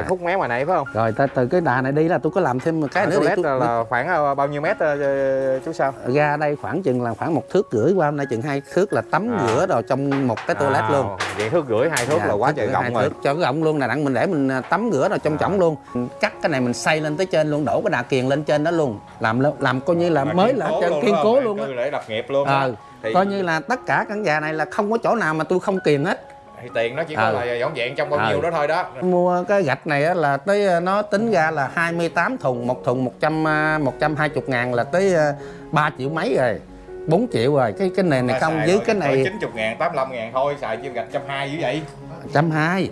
à. khúc mé ngoài này phải không? Rồi ta, từ cái đà này đi là tôi có làm thêm một cái à, nữa để tôi... là, là khoảng ờ, bao nhiêu mét uh, chú sao? Ra đây khoảng chừng là khoảng một thước rưỡi qua hôm nay chừng hai thước là tắm à. rửa rồi trong một cái toilet à, luôn. vậy thước rưỡi hai thước dạ, là quá trời rộng rồi. cho cái rộng luôn. Là đặng mình để mình tắm rửa rồi trong à. luôn. Cắt cái này mình xây lên tới trên luôn đổ cái đà kiền lên trên đó luôn. Làm làm coi như là mà mới là trên kiên cố luôn á. để lập nghiệp luôn. Thì... coi như là tất cả căn nhà này là không có chỗ nào mà tôi không kiền hết thì tiền nó chỉ có à. là dọn dẹn trong bao à. nhiêu đó thôi đó. Mua cái gạch này là tới nó tính ra là 28 thùng một thùng 100 120 ngàn là tới 3 triệu mấy rồi 4 triệu rồi. Cái cái nền này không dưới cái này 90 ngàn 85 ngàn thôi xài chiêu gạch 120 như vậy. 120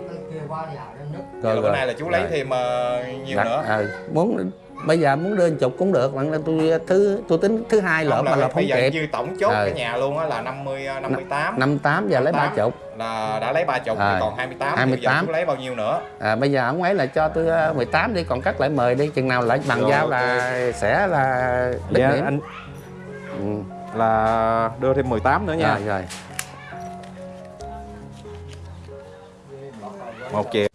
rồi, rồi bữa nay là chú lấy rồi. thêm uh, nhiều Đặt, nữa. à, muốn bây giờ muốn đưa chục cũng được bạn tôi thứ tôi tính thứ hai lợm mà là không kịp như tổng chốt à. cái nhà luôn á là 50 58 58 giờ lấy ba chục là đã lấy ba chục à. còn 28 28 giờ lấy bao nhiêu nữa à, bây giờ ông ấy là cho tôi 18 đi còn cắt lại mời đi chừng nào lại bằng rồi, giao là sẽ là dạ, điểm. anh ừ. là đưa thêm 18 nữa nha rồi, rồi. một triệu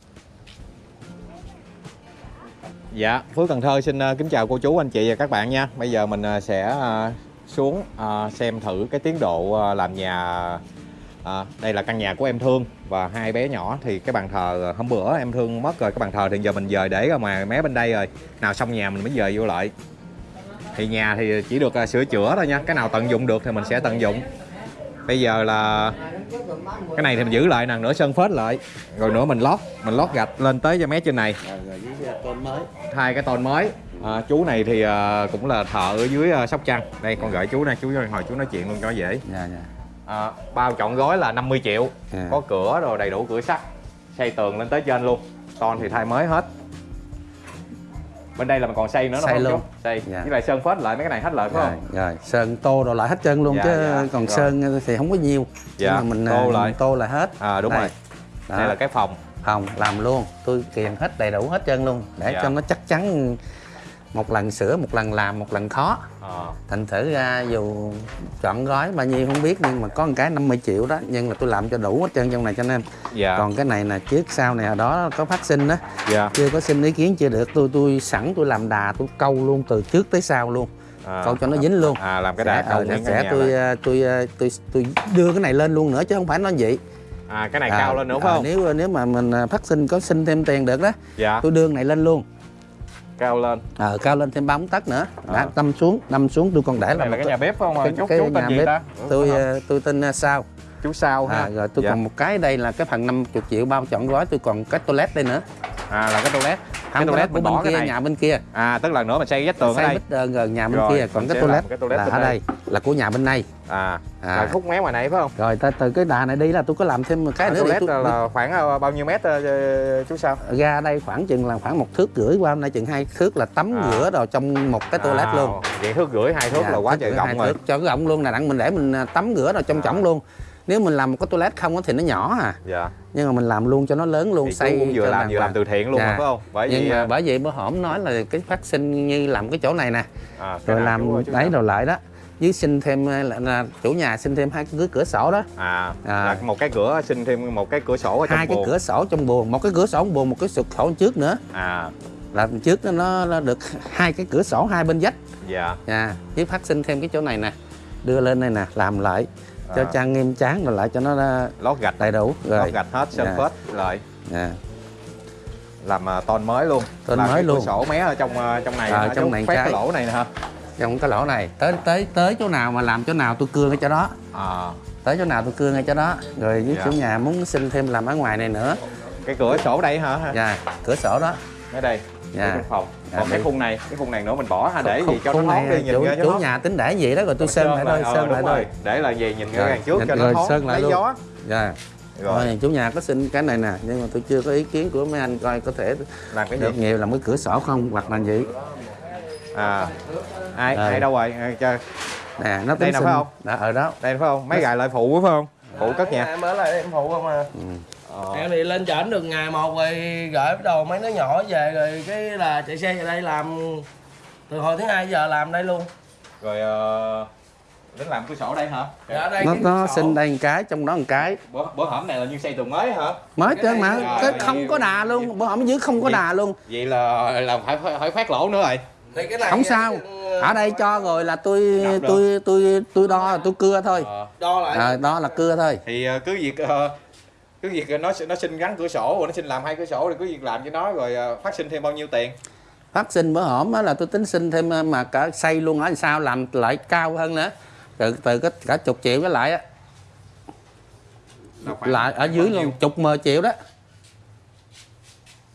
Dạ, Phước Cần Thơ xin ờ, kính chào cô chú, anh chị và các bạn nha. Bây giờ mình ờ, sẽ ờ, xuống xem thử cái tiến độ làm nhà à, Đây là căn nhà của em Thương và hai bé nhỏ Thì cái bàn thờ hôm bữa em Thương mất rồi Cái bàn thờ thì giờ mình dời để ra ngoài mé bên đây rồi. Nào xong nhà mình mới dời vô lại. Thì nhà thì chỉ được sửa chữa thôi nha. Cái nào tận dụng được thì mình sẽ tận dụng. Bây giờ là cái này thì mình giữ lại nè nửa sân phết lại. Rồi nữa mình lót mình lót gạch lên tới cho mé trên này. Hai cái tôn mới. À, chú này thì à, cũng là thợ ở dưới à, sóc trăng. Đây con gửi chú này chú hồi chú nói chuyện luôn cho dễ. Dạ, dạ. À, bao chọn gói là 50 triệu. Dạ. có cửa rồi đầy đủ cửa sắt xây tường lên tới trên luôn. Ton thì thay mới hết bên đây là mình còn xây nữa xây luôn xây dạ. với lại sơn phết lại mấy cái này hết lại phải dạ, không rồi sơn tô rồi lại hết chân luôn dạ, chứ dạ. còn rồi. sơn thì không có nhiều dạ. mà mình tô lại tô lại hết à đúng đây. rồi Đó. đây là cái phòng phòng làm luôn tôi kiềm hết đầy đủ hết chân luôn để dạ. cho nó chắc chắn một lần sửa một lần làm một lần khó à. thành thử ra dù chọn gói bao nhiêu không biết nhưng mà có một cái 50 triệu đó nhưng là tôi làm cho đủ hết trơn trong này cho nên dạ. còn cái này là trước sau này ở đó có phát sinh đó dạ. chưa có xin ý kiến chưa được tôi tôi sẵn tôi làm đà tôi câu luôn từ trước tới sau luôn à. câu cho nó dính luôn à làm cái đà câu sẽ, sẽ tôi, tôi, tôi tôi tôi đưa cái này lên luôn nữa chứ không phải nó vậy à cái này à, cao lên nữa phải à, không nếu nếu mà mình phát sinh có xin thêm tiền được đó dạ. tôi đưa cái này lên luôn cao lên. Ờ à, cao lên thêm ba bốn tấc nữa. Đã à. đâm xuống đâm xuống tôi còn để là, là cái nhà bếp không? Cái, chú, cái chú tên gì bếp. ta? tôi uh, tôi tên uh, sao. Chú sao à, rồi tôi dạ. còn một cái đây là cái phần 50 triệu bao chọn gói tôi còn cái toilet đây nữa à là cái toilet. Cái toilet của bên kia này. nhà bên kia. À tức là nữa mình xây vách tường xây ở đây xây rồi nhà bên rồi, kia còn cái toilet, cái toilet là ở đây. là của nhà bên này. À, à. là khúc mé ngoài này phải không? Rồi ta, từ cái đà này đi là tôi có làm thêm một cái à, nữa toilet tôi... là khoảng ờ, bao nhiêu mét uh, chú sao? Ra đây khoảng chừng là khoảng một thước rưỡi qua hôm nay chừng hai thước là tắm à. rửa rồi trong một cái toilet à, luôn. vậy thước rưỡi hai thước dạ, là quá trời rộng rồi. cho cái rộng luôn. Là đặng mình để mình tắm rửa rồi trong à. trỏng luôn nếu mình làm một cái toilet không thì nó nhỏ à. Dạ. nhưng mà mình làm luôn cho nó lớn luôn thì xây cũng vừa làm vừa làm từ thiện luôn dạ. mà phải không? Bởi nhưng vì mà bởi vì bữa hổm nói là cái phát sinh như làm cái chỗ này nè. À, rồi làm ơi, đấy rồi lại đó. Với xin thêm là, là chủ nhà xin thêm hai cái cửa sổ đó. À, à. là một cái cửa xin thêm một cái cửa sổ ở trong hai buồn. cái cửa sổ trong buồng một cái cửa sổ buồng một cái sổ trước nữa. À. Là trước nó, nó được hai cái cửa sổ hai bên vách. Dạ. À, với phát sinh thêm cái chỗ này nè. Đưa lên đây nè làm lại cho à. trang nghiêm chán rồi lại cho nó lót gạch. đầy đủ. Rồi. Lót gạch hết sơn yeah. phết. Rồi. Yeah. làm uh, tôn mới luôn. Tôn làm mới luôn. sổ mé ở trong uh, trong này à, trong này cái... cái lỗ này nè hả? Trong cái lỗ này. Tới tới tới chỗ nào mà làm chỗ nào tôi cưa ngay chỗ đó. À. tới chỗ nào tôi cưa ngay chỗ đó. Rồi với dạ. chủ nhà muốn xin thêm làm ở ngoài này nữa. Cái cửa sổ đây hả? Dạ cửa sổ đó. Ở đây dạ. trong phòng. Dạ, còn cái khung này cái khung này nữa mình bỏ ha để gì cho nó thoáng đi nhìn chủ, ra chủ nhà tính để gì đó rồi tôi sơn lại thôi sơn lại thôi. Để là gì nhìn ra đằng trước cho nó thoáng lấy gió. Dạ. Rồi. rồi chủ nhà có xin cái này nè nhưng mà tôi chưa có ý kiến của mấy anh coi có thể làm cái được gì? nhiều làm cái cửa sổ không hoặc là gì. À. Ai rồi. ai đâu rồi? À, cho nè nó đây nào phải không? Đã ở đó. Đây phải không? Mấy gài lại phụ phải không? Phụ cất nhà. em ở lại em phụ không à? Ừ. Ờ. em thì lên trển được ngày một rồi gửi bắt đầu mấy đứa nhỏ về rồi cái là chạy xe về đây làm từ hồi thứ hai giờ làm đây luôn. Rồi uh, đến làm cửa sổ đây hả? Dạ, đây nó nó sinh đây một cái trong đó một cái. Bữa, bữa hổm này là như xây tường mới hả? Mới trơn này mà cái Rồi, không có đà luôn bữa hổm dưới không có Gì? đà luôn. vậy là là phải phải, phát lỗ nữa rồi. Thì cái này không sao. ờ, ở đây cho rồi là tôi tôi tôi tôi đo tôi cưa thôi. Ờ, đo lại. À, đó là cưa thôi. Thì cứ việc ờ, cứ việc nó nó xin gắn cửa sổ rồi nó xin làm hai cửa sổ thì cứ việc làm cho nó rồi ờ, phát sinh thêm bao nhiêu tiền? Phát sinh bữa hổm á là tôi tính xin thêm ờ, mà cả xây luôn ở sao làm lại cao hơn nữa. Từ từ cái cả chục triệu cái lại á. Lại ở dưới luôn chục mười triệu đó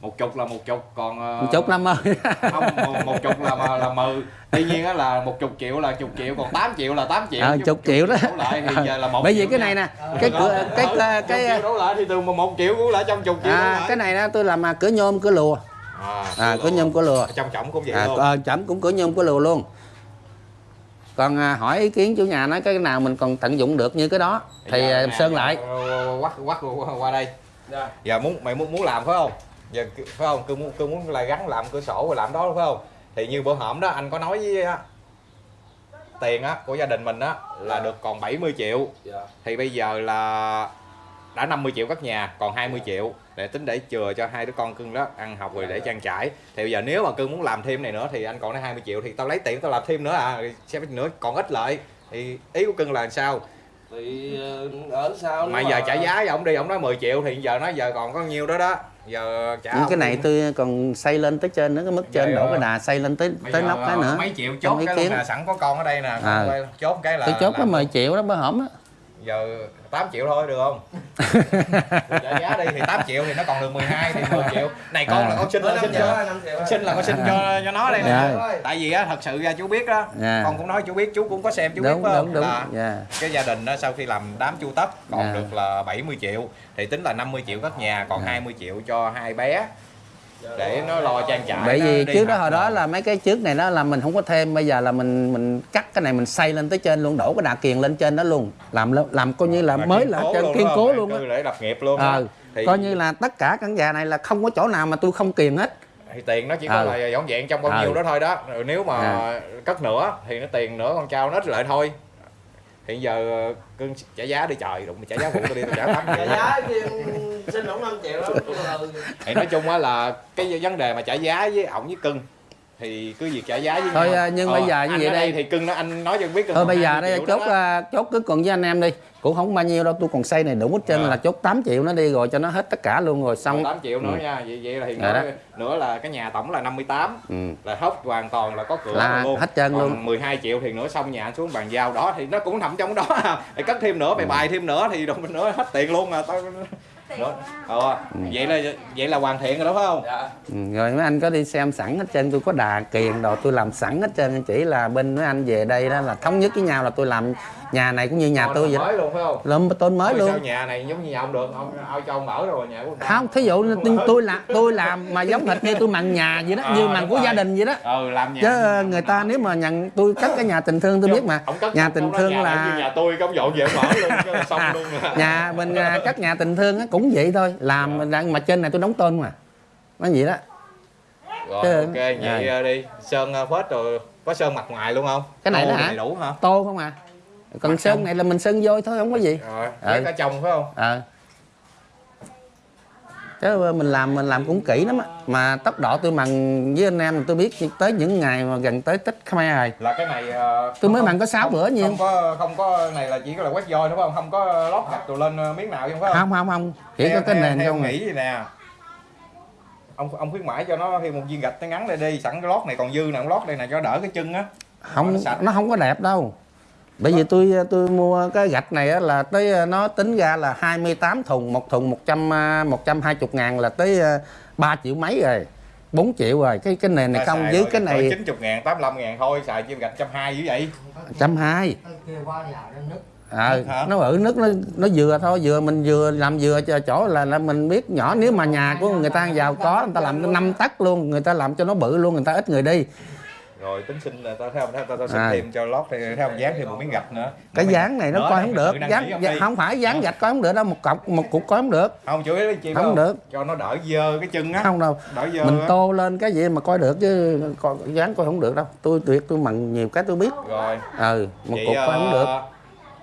một chục là một chục còn ờ, một chục năm ơi không một, một chục là mà- là mười. Tuy nhiên á là một chục triệu là chục triệu còn 8 triệu là 8 triệu. Ờ, Chứ chục triệu đó. lại thì giờ là một bởi vì cái này nè cái Đó. cửa cái cái chục cái đổ lại thì từ một triệu cũng lại trong chục triệu à, cái này đó tôi làm à, cửa nhôm cửa lùa. À, à cửa nhôm cửa lùa. Trong trọng cũng vậy à, luôn. ờ, chẩm cũng cửa nhôm cửa lùa luôn. Còn à, hỏi ý kiến chủ nhà nói cái nào mình còn tận dụng được như cái đó thì Giờ à, nè, sơn lại. giờ quắt quắt qua, qua đây. Dạ. giờ muốn mày muốn muốn làm phải không giờ phải không? Cứ muốn cứ muốn là gắn làm cửa sổ rồi làm đó phải không? Thì như bữa hổm đó anh có nói với á, tiền á của gia đình mình á là được còn 70 triệu. Dạ. thì bây giờ là đã 50 triệu cất nhà còn 20 triệu để tính để chừa cho hai đứa con cưng đó ăn học rồi để trang trải. Thì bây giờ nếu mà cưng muốn làm thêm này nữa thì anh còn đến 20 triệu thì tao lấy tiền tao làm thêm nữa à Rồi xem nữa còn ít lại thì ý của cưng là làm sao? Thì ờ, ở sau mà giờ trả giá với ông đi ông nói 10 triệu thì giờ nói giờ còn có nhiêu đó đó giờ trả cái ông này tôi còn xây lên tới trên nữa cái mức trên đổ cái đà xây lên tới tới nóc cái nữa. mấy triệu chốt cái nè sẵn có con ở đây nè À. chốt cái là tôi chốt có làm 10 triệu đó bữa hổm á. Giờ 8 triệu thôi được không trả giá đi thì 8 triệu thì nó còn được 12 thì 10 triệu này con À. là con xin là xin cho xin là con xin cho cho nó đây nè Dạ. tại vì á thật sự ra chú biết đó Dạ. con cũng nói chú biết chú cũng có xem chú biết đúng phải không đúng đúng là dạ cái gia đình đó sau khi làm đám chu tất còn Dạ. được là 70 triệu thì tính là 50 triệu cất nhà còn Dạ. 20 triệu cho hai bé để nó lo trang trải bởi nó vì trước đó hồi đó là mấy cái trước này đó là mình không có thêm bây giờ là mình mình cắt cái này mình xây lên tới trên luôn đổ cái đà kiền lên trên đó luôn. Làm làm coi như là mới là trên kiên cố luôn á. Để lập nghiệp luôn ờ coi như là tất cả căn nhà này là không có chỗ nào mà tôi không kiền hết. Thì tiền nó chỉ có Ờ. là dọn dẹn trong bao Ờ. nhiêu đó thôi đó. Nếu mà Dạ. cất nữa thì nó tiền nữa con trao nó ít lại thôi hiện giờ cưng trả giá đi trời đụng trả giá phụ tôi đi tôi trả tám trả giá thì xin ổng 5 triệu đó thì nói chung á là cái vấn đề mà trả giá với ổng với cưng thì cứ việc trả giá với Thôi, nhau. à, nhưng bây giờ như vậy đây thì cưng nó anh nói cho biết thôi bây giờ 20 đây chốt đó à, chốt cứ còn với anh em đi cũng không bao nhiêu đâu tôi còn xây này đủ hết trên Ờ. là chốt 8 triệu nó đi rồi cho nó hết tất cả luôn rồi xong 8 triệu nữa Ừ. nha vậy vậy là hiện nữa, nữa là cái nhà tổng là 58 ừ. là hốc hoàn toàn là có cửa Là rồi luôn hết trơn Còn luôn. 12 triệu thì nữa xong nhà xuống bàn giao đó thì nó cũng nằm trong đó à. Cất thêm nữa Ừ. mày bài thêm nữa thì đồng nữa hết tiền luôn à tao nữa. Ờ, vậy là vậy là hoàn thiện rồi đó phải không dạ Ừ, rồi mấy anh có đi xem sẵn hết trơn tôi có đà kiền đồ tôi làm sẵn hết trơn chỉ là bên mấy anh về đây đó là thống nhất với nhau là tôi làm nhà này cũng như nhà tôi vậy mới luôn phải không? Làm tôn mới Ôi, luôn. sao nhà này giống như nhà ông được? Ông ao cho ông ở rồi nhà của không thí dụ tôi, tôi làm tôi làm mà giống hệt như tôi mặn nhà vậy đó Ờ, như mặn của gia đình vậy đó. Ừ làm nhà chứ ờ, người ta nếu mà nhận tôi cất cái nhà tình thương tôi biết mà. nhà tình thương là nhà tôi công dọn về mở luôn xong luôn à. nhà mình à, cất nhà tình thương cũng vậy thôi. Làm đang mà trên này tôi đóng tôn mà. Nó vậy đó. Rồi Chứ- ok vậy Rồi. ờ, đi. Sơn phết rồi. Có sơn mặt ngoài luôn không? Cái này Tô đó hả? đầy đủ hả? Tô không à còn Mặt sơn trong. này là mình sơn vôi thôi không có gì. Rồi Ừ. ở trong phải không? Ờ. Chứ mình làm mình làm cũng kỹ lắm á. Mà tốc độ tôi mặn với anh em tôi biết tới những ngày mà gần tới tết khmer rồi. Là cái này ờ, tôi mới không- mặn có 6 không- bữa nhiêu không có không có này là chỉ có là quét voi đúng không? Không có lót gạch rồi lên ờ, miếng nào không phải không? Không không không. Chỉ Theo- có cái nền không à. nghĩ vậy nè. Ông ông khuyến mãi cho nó thêm một viên gạch nó ngắn đây đi sẵn cái lót này còn dư nè ông lót đây nè cho đỡ cái chân á. Không nó nó không có đẹp đâu bởi vì tôi tôi mua cái gạch này á là tới nó tính ra là 28 thùng một thùng 100 à, 120 ngàn là tới à, 3 triệu mấy rồi 4 triệu rồi. Cái cái nền này Ta không dưới rồi cái này rồi 90 ngàn 85 ngàn thôi xài chim gạch trăm hai dữ vậy? Trăm hai. Kêu qua nhà nó nứt. Ờ Hả? nó ở nước nó nó vừa thôi vừa mình vừa làm vừa cho chỗ là là mình biết nhỏ nếu mà nhà của người ta giàu có người ta làm năm tấc luôn người ta làm cho nó bự luôn người ta ít người đi rồi tính xin là tao thấy không tao tao xin À. thêm cho lót thì thấy không dán thêm một miếng gạch nữa. Cái dán này nó nữa coi không được. Dán không không phải dán gạch coi không được đâu một cọc một cục coi không được. Không chủ yếu chị Không phải được. cho nó đỡ dơ cái chân á. Không đâu. Đỡ dơ mình tô lên cái gì mà coi được chứ coi dán coi không được đâu. Tôi tuyệt tôi mặn nhiều cái tôi biết. Rồi. Ừ một Vậy, cục coi không ờ, được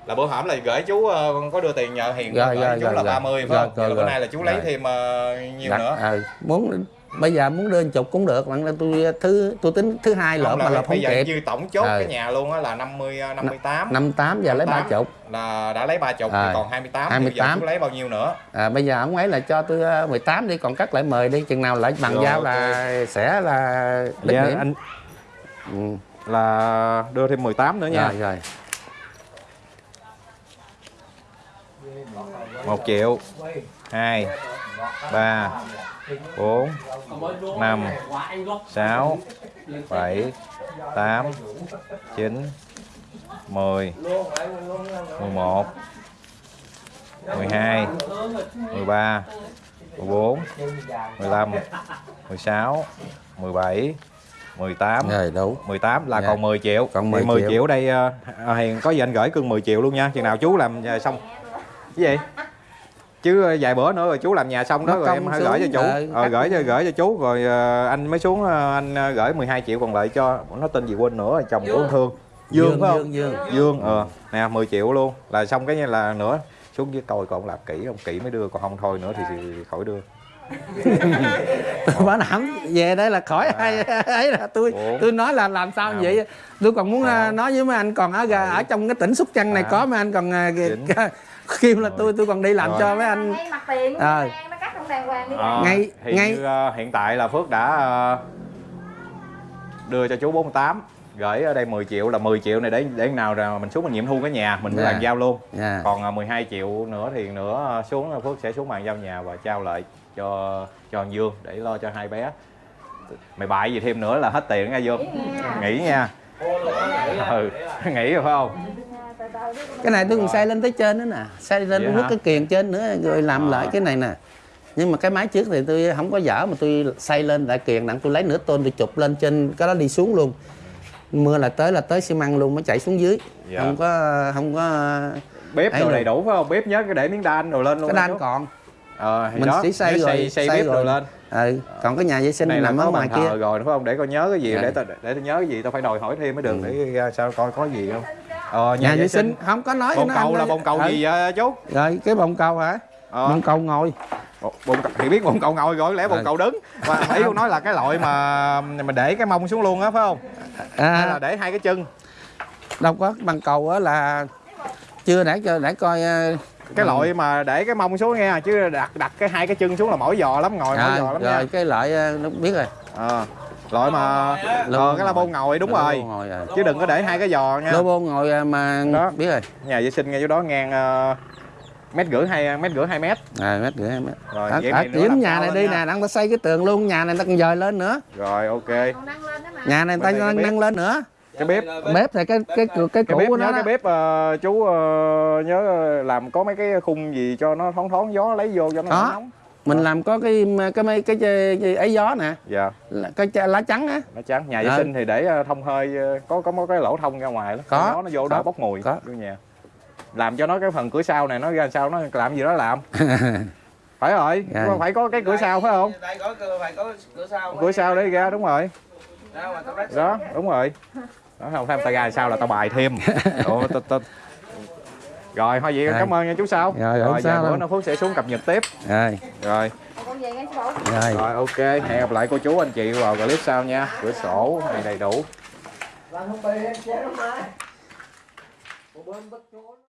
là bữa hổm là gửi chú ờ, có đưa tiền nhờ hiền Rồi, gửi rồi, chú rồi, là rồi. 30 phải Rồi, không? rồi, Rồi, bữa nay là chú lấy thêm ờ, nhiều Đặt, nữa. ừ, muốn bây giờ muốn đưa chục cũng được bạn là tôi thứ tôi tính thứ hai lỡ Không, mà là là bây không giờ kịp. như tổng chốt Ừ. cái nhà luôn á là 50 ờ, 58 năm tám. giờ lấy ba 58 chục. là đã lấy ba chục À. thì còn 28 thì bây giờ 28. chú lấy bao nhiêu nữa? À, bây giờ ông ấy là cho tôi ờ, 18 đi còn cắt lại mời đi chừng nào lại bằng Rồi, giao là sẽ là đứt Dạ, điểm. anh ừ. là đưa thêm 18 nữa nha. Rồi rồi. 1 triệu. 2 3 4 5 6 7 8 9 10 11 12 13 14 15 16 17 18 rồi đủ. 18 là Dạ. còn 10 triệu. Còn Thì 10 10 triệu. triệu đây ờ, à, Hiền có gì anh gửi cưng 10 triệu luôn nha. Chừng nào chú làm nhà xong. Cái gì chứ ờ, vài bữa nữa rồi chú làm nhà xong đó Nó rồi em hãy xuống, gửi cho chú. ờ, ờ, cắt gửi cho gửi cho chú rồi ờ, anh mới xuống ờ, anh ờ, gửi 12 triệu còn lại cho nó tên gì quên nữa chồng của thương. Dương, phải không? Dương, Dương. Dương ờ nè 10 triệu luôn. Là xong cái như là nữa xuống dưới coi còn làm kỹ không kỹ mới đưa còn không thôi nữa thì, thì khỏi đưa bảo đảm về đây là khỏi ai ấy là tôi Bốn. tôi nói là làm sao Năm. vậy tôi còn muốn à, nói với mấy anh còn ở gà- ở trong cái tỉnh Sóc Trăng này Tám. có mấy anh còn à, kêu là tôi tôi còn đi làm Rồi. cho mấy anh ra. Ờ, Ngay- thì ngay- như, ờ, hiện tại là Phước đã ờ, đưa cho chú 48 gửi ở đây 10 triệu là 10 triệu này để để nào rồi mình xuống mình nghiệm thu cái nhà mình mới Dạ. bàn giao luôn Dạ. còn ờ, 12 triệu nữa thì nữa xuống Phước sẽ xuống bàn giao nhà và trao lại cho cho anh Dương để lo cho hai bé. Mày bại gì thêm nữa là hết tiền nha Dương. Nghỉ nha. Ừ nghỉ rồi phải không? Cái này tôi còn xây lên tới trên nữa nè. Xây lên tôi hút cái kiềng trên nữa rồi làm Ờ. lại cái này nè. Nhưng mà cái máy trước thì tôi không có dở mà tôi xây lên lại kiềng nặng. Tôi lấy nửa tôn tôi chụp lên trên cái đó đi xuống luôn. Mưa là tới là tới xi măng luôn mới chạy xuống dưới. Dạ. không có không có bếp đồ đầy đủ phải không? Bếp nhớ cái để miếng đan đồ lên luôn cái đan còn ờ thì mình đó, chỉ xây rồi xây, bếp rồi. lên. Ừ. còn cái nhà vệ sinh này nằm ở ngoài kia. rồi đúng không? Để con nhớ cái gì Dạ. để tao để tao nhớ cái gì tao phải đòi hỏi thêm mới được Ừ. để ra sao coi có gì không? Ờ nhà vệ sinh. không có nói bồn nó cầu là bồn cầu Ừ. gì vậy chú? Rồi cái bồn cầu hả? Ờ. Bồn cầu ngồi. Bồn- cầu thì biết bồn cầu ngồi rồi lẽ bồn Ừ. cầu đứng. Và ý con nói là cái loại mà mình để cái mông xuống luôn á phải không? Hay là à, để hai cái chân? Đâu có bằng cầu á là chưa để cho để coi ờ, cái Ừ. loại mà để cái mông xuống nghe chứ đặt đặt cái hai cái chân xuống là mỏi giò lắm ngồi mỏi à, giò lắm rồi nha. cái loại ờ, nó biết rồi. Ờ loại mà ờ cái la bôn ngồi. đúng Lô rồi. bô ngồi rồi chứ đừng có để hai cái giò nha. Lô bô ngồi mà Đó. biết rồi. Nhà vệ sinh ngay chỗ đó ngang ờ, mét rưỡi hai mét rưỡi hai mét. À mét rưỡi hai mét. Rồi, ở, vậy nữa điểm nhà này đi nè đang ta xây cái tường luôn nhà này ta còn dời lên nữa. Rồi ok. Nhà này ta nâng lên nữa cái bếp. bếp thì cái cái cái, cái cái cũ bếp của nhớ nó cái đó. bếp ờ, chú ờ, nhớ làm có mấy cái khung gì cho nó thoáng thoáng gió lấy vô cho nó Có. nóng mình làm có cái cái mấy cái, cái, cái ấy gió nè. Dạ. Cái chai- lá trắng á. Nó trắng nhà vệ Ờ. sinh thì để ờ, thông hơi ờ, có có một cái lỗ thông ra ngoài đó. Có, gió nó vô có, đỡ bốc mùi có. vô nhà. Làm cho nó cái phần cửa sau này nó ra sao nó làm gì đó làm. Phải rồi Rồi. phải có cái cửa sau phải không? đây có phải có cửa sau cửa sau để ra đúng rồi. Đó đúng rồi đó không thêm tay ra sao là tao bài thêm. Ủa, tao- tao- rồi thôi vậy Rồi. cảm ơn nha chú sao. Rồi, rồi sao giờ bữa nó phước sẽ xuống cập nhật tiếp. Rồi. Rồi. Rồi. Rồi ok hẹn gặp lại cô chú anh chị vào clip sau nha. Cửa sổ này đầy đủ